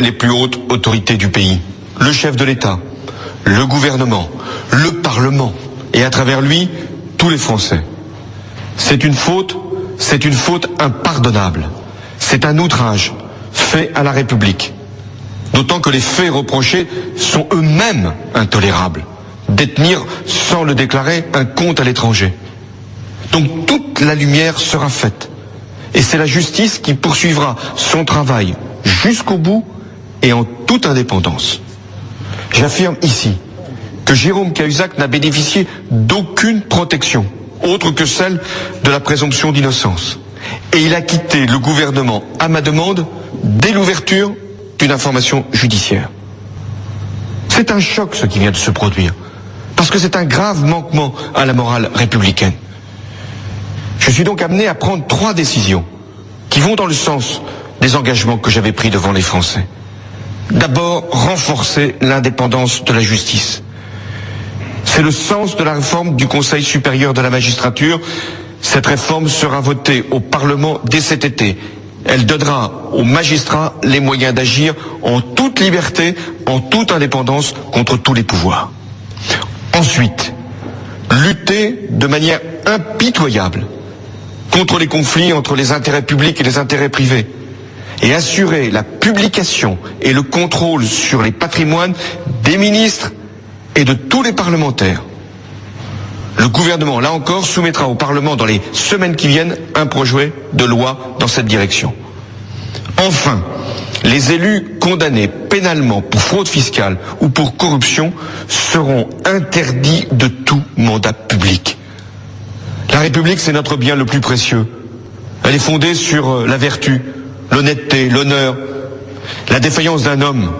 les plus hautes autorités du pays, le chef de l'État, le gouvernement, le Parlement, et à travers lui, tous les Français. C'est une faute, c'est une faute impardonnable. C'est un outrage fait à la République. D'autant que les faits reprochés sont eux-mêmes intolérables. Détenir, sans le déclarer, un compte à l'étranger. Donc toute la lumière sera faite. Et c'est la justice qui poursuivra son travail jusqu'au bout et en toute indépendance. J'affirme ici que Jérôme Cahuzac n'a bénéficié d'aucune protection autre que celle de la présomption d'innocence. Et il a quitté le gouvernement à ma demande dès l'ouverture d'une information judiciaire. C'est un choc ce qui vient de se produire, parce que c'est un grave manquement à la morale républicaine. Je suis donc amené à prendre trois décisions qui vont dans le sens des engagements que j'avais pris devant les Français. D'abord, renforcer l'indépendance de la justice. C'est le sens de la réforme du Conseil supérieur de la magistrature. Cette réforme sera votée au Parlement dès cet été. Elle donnera aux magistrats les moyens d'agir en toute liberté, en toute indépendance contre tous les pouvoirs. Ensuite, lutter de manière impitoyable contre les conflits entre les intérêts publics et les intérêts privés et assurer la publication et le contrôle sur les patrimoines des ministres et de tous les parlementaires. Le gouvernement, là encore, soumettra au Parlement dans les semaines qui viennent un projet de loi dans cette direction. Enfin, les élus condamnés pénalement pour fraude fiscale ou pour corruption seront interdits de tout mandat public. La République, c'est notre bien le plus précieux. Elle est fondée sur la vertu, l'honnêteté, l'honneur. La défaillance d'un homme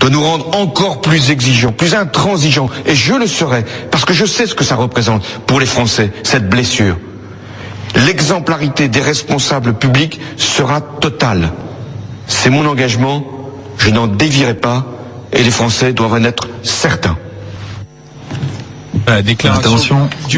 doit nous rendre encore plus exigeants, plus intransigeants. Et je le serai, parce que je sais ce que ça représente pour les Français, cette blessure. L'exemplarité des responsables publics sera totale. C'est mon engagement, je n'en dévierai pas, et les Français doivent en être certains. La déclaration du